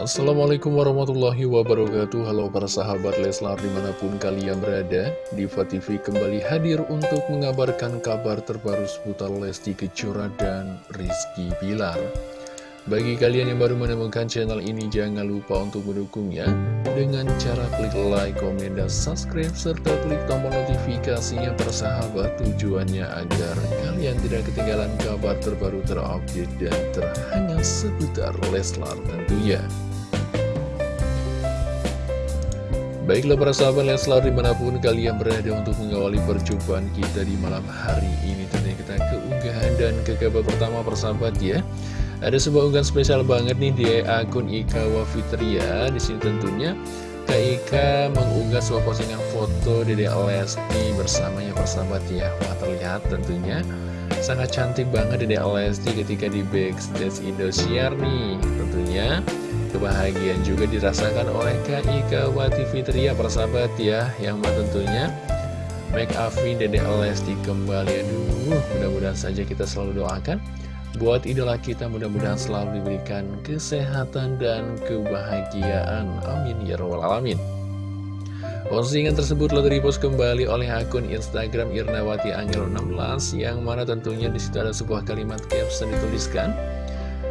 Assalamualaikum warahmatullahi wabarakatuh. Halo para sahabat Leslar di mana pun kalian berada Diva TV kembali hadir untuk mengabarkan kabar terbaru seputar Lesti Kejora dan Rizky Bilar Bagi kalian yang baru menemukan channel ini jangan lupa untuk mendukungnya Dengan cara klik like, komen, dan subscribe Serta klik tombol notifikasinya para sahabat. Tujuannya agar kalian tidak ketinggalan kabar terbaru terupdate dan terhangat seputar Leslar tentunya. Baiklah para sahabat Leslar di mana pun kalian berada untuk mengawali perjumpaan kita di malam hari ini Tentunya kita ke unggahan dan ke kabar pertama persahabat ya Ada sebuah unggahan spesial banget nih di akun Ika Wafitria Di sini tentunya Kak Ika mengunggah sebuah postingan foto Dede Lesti bersamanya persahabat ya. Wah terlihat tentunya sangat cantik banget Dede Lesti ketika di backstage Indosiar nih. Tentunya Kebahagiaan juga dirasakan oleh Kak Ika Wati Fitria persahabat ya. Yang mah tentunya Make Avi Dede Lesti kembali. Aduh mudah-mudahan saja kita selalu doakan Buat idola kita mudah-mudahan selalu diberikan kesehatan dan kebahagiaan. Amin ya robbal alamin. Postingan tersebut lalu repost kembali oleh akun Instagram Irnawati Angel 16 yang mana tentunya di situ ada sebuah kalimat caption dituliskan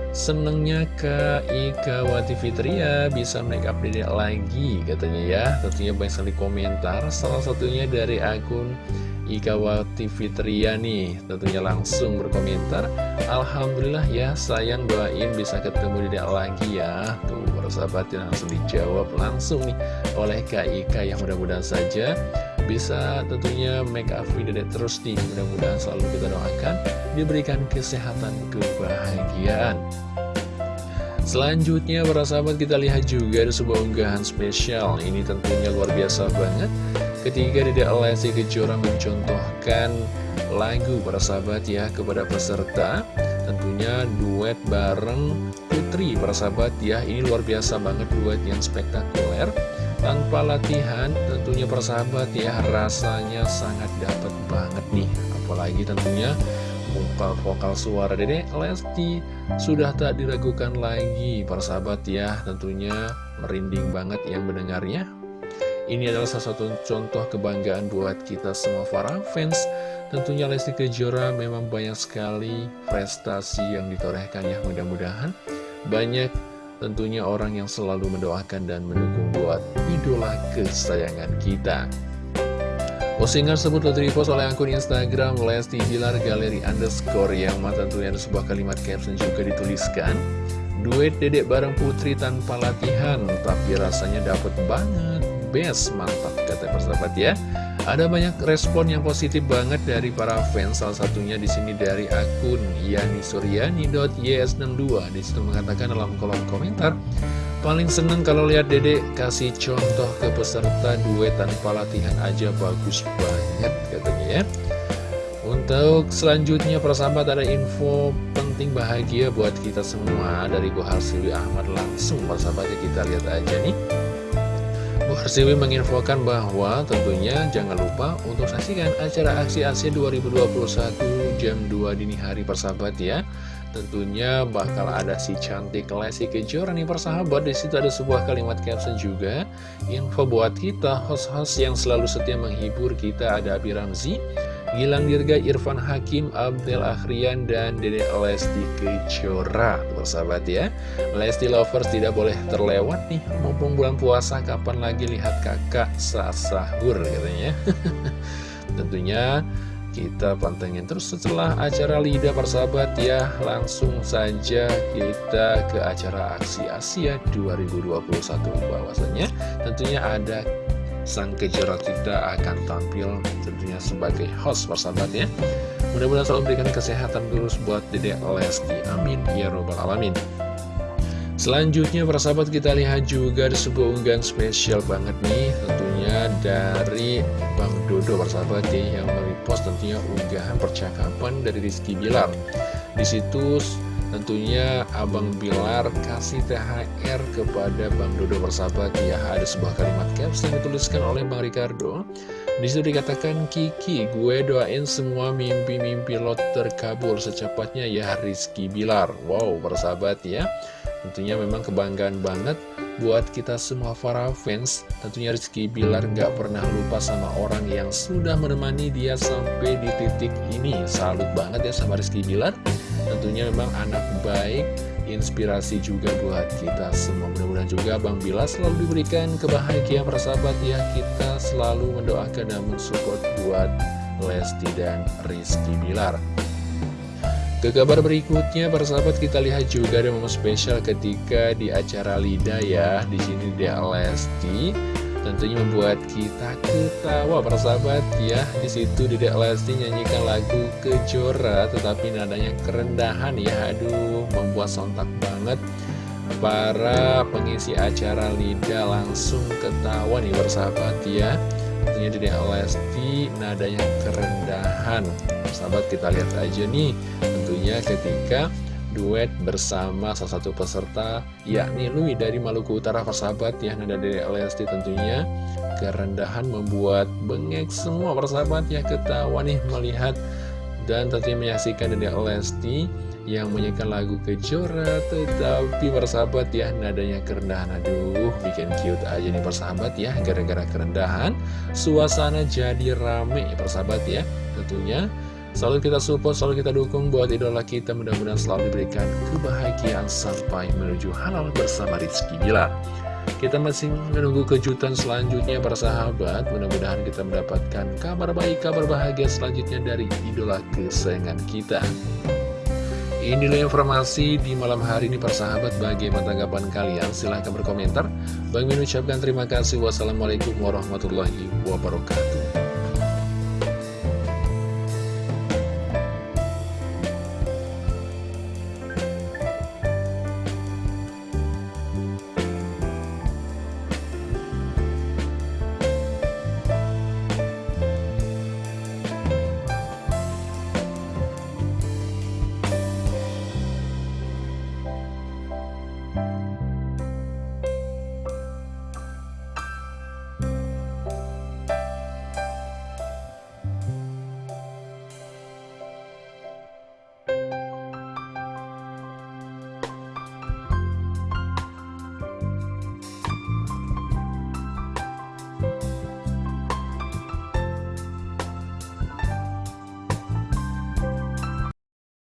Senengnya Kak Wati Fitria bisa make up lagi katanya ya. Tentunya banyak sekali komentar Salah satunya dari akun Ika Wati Fitria nih Tentunya langsung berkomentar. Alhamdulillah ya sayang doain bisa ketemu dedek lagi ya. Tuh persahabat langsung dijawab langsung nih oleh Kak Ika Yang mudah-mudahan saja bisa tentunya make up video terus nih. Mudah-mudahan selalu kita doakan diberikan kesehatan kebahagiaan selanjutnya para sahabat kita lihat juga ada sebuah unggahan spesial. Ini tentunya luar biasa banget. Ketika Dede Lesti Kejora mencontohkan lagu para sahabat ya kepada peserta. Tentunya duet bareng Putri para sahabat ya. Ini luar biasa banget duet yang spektakuler. Tanpa latihan tentunya persahabat ya rasanya sangat dapat banget nih. Apalagi tentunya vokal-vokal suara. Dede Lesti sudah tak diragukan lagi persahabat ya. Tentunya merinding banget yang mendengarnya. Ini adalah salah satu contoh kebanggaan buat kita semua para fans. Tentunya Lesti Kejora memang banyak sekali prestasi yang ditorehkan ya mudah-mudahan. Banyak tentunya orang yang selalu mendoakan dan mendukung buat idola kesayangan kita. Postingan tersebut telah repost oleh akun Instagram Lesti Bilar Galeri Underscore yang mata ada sebuah kalimat caption juga dituliskan. Duet dedek bareng putri tanpa latihan tapi rasanya dapet banget. Best, mantap kata persahabat ya. Ada banyak respon yang positif banget dari para fans, salah satunya di sini dari akun Yani Suryani.ys62. Di situ mengatakan dalam kolom komentar, paling seneng kalau lihat Dede kasih contoh ke peserta duet tanpa latihan aja bagus banget katanya ya. Untuk selanjutnya persahabat ada info penting bahagia buat kita semua dari Bu Harsiwi Ahmad langsung persahabatnya kita lihat aja nih. Bu Harsiwi menginfokan bahwa tentunya jangan lupa untuk saksikan acara aksi Asia 2021 jam 2 dini hari persahabat ya. Tentunya bakal ada si cantik Lesti Kejora nih persahabat. Di situ ada sebuah kalimat caption juga. Info buat kita host-host yang selalu setia menghibur kita ada Abi Ramzi Gilang Dirga, Irfan Hakim, Abdel Akhrian, dan Dede Lesti Kejora. Persahabat ya Lesti Lovers tidak boleh terlewat nih. Mumpung bulan puasa kapan lagi lihat kakak saat sahur katanya. Tentunya kita pantengin terus setelah acara Lida persahabat ya. Langsung saja kita ke acara Aksi Asia 2021 bahwasanya tentunya ada sang kejora kita akan tampil tentunya sebagai host persahabat ya. Mudah-mudahan selalu memberikan kesehatan terus buat Dede Lesti. Amin. Ya robbal alamin. Selanjutnya persahabat kita lihat juga ada sebuah unggahan spesial banget nih dari Bang Dodo persahabat ya yang merepost tentunya unggahan percakapan dari Rizky Bilar. Di situs Tentunya Abang Bilar kasih THR kepada Bang Dodo bersahabat Ya ada sebuah kalimat caption dituliskan oleh Bang Ricardo. Di situ dikatakan Kiki gue doain semua mimpi-mimpi lo terkabul secepatnya ya Rizky Bilar. Wow bersahabat ya. Tentunya memang kebanggaan banget buat kita semua para fans Tentunya Rizky Bilar nggak pernah lupa sama orang yang sudah menemani dia sampai di titik ini. Salut banget ya sama Rizky Bilar. Tentunya memang anak baik inspirasi juga buat kita semua. Mudah-mudahan juga Bang Bila selalu diberikan kebahagiaan persahabat ya. Kita selalu mendoakan dan mensupport buat Lesti dan Rizky Bilar ke kabar berikutnya, persahabat kita lihat juga ada momen spesial ketika di acara Lida ya. Di sini dia Lesti tentunya membuat kita ketawa persahabat ya. Di situ Dedek Lesti nyanyikan lagu Kejora tetapi nadanya kerendahan ya. Aduh membuat sontak banget. Para pengisi acara Lida langsung ketawa nih persahabat ya. Tentunya Dedek Lesti nadanya kerendahan persahabat kita lihat aja nih tentunya ketika duet bersama salah satu peserta yakni Lui dari Maluku Utara persahabat yang ada dari Lesti tentunya. Kerendahan membuat bengek semua persahabat ya ketawa nih melihat dan tentunya menyaksikan dari Lesti yang menyanyikan lagu Kejora tetapi persahabat ya nadanya kerendahan. Aduh bikin cute aja nih persahabat ya gara-gara kerendahan suasana jadi rame persahabat ya tentunya Selalu kita support, selalu kita dukung buat idola kita Mudah-mudahan selalu diberikan kebahagiaan sampai menuju halal bersama Rizky Bilar. Kita masih menunggu kejutan selanjutnya para sahabat. Mudah-mudahan kita mendapatkan kabar baik, kabar bahagia selanjutnya dari idola kesayangan kita. Inilah informasi di malam hari ini para sahabat. Bagaimana tanggapan kalian? Silahkan berkomentar. Bang Min ucapkan terima kasih. Wassalamualaikum warahmatullahi wabarakatuh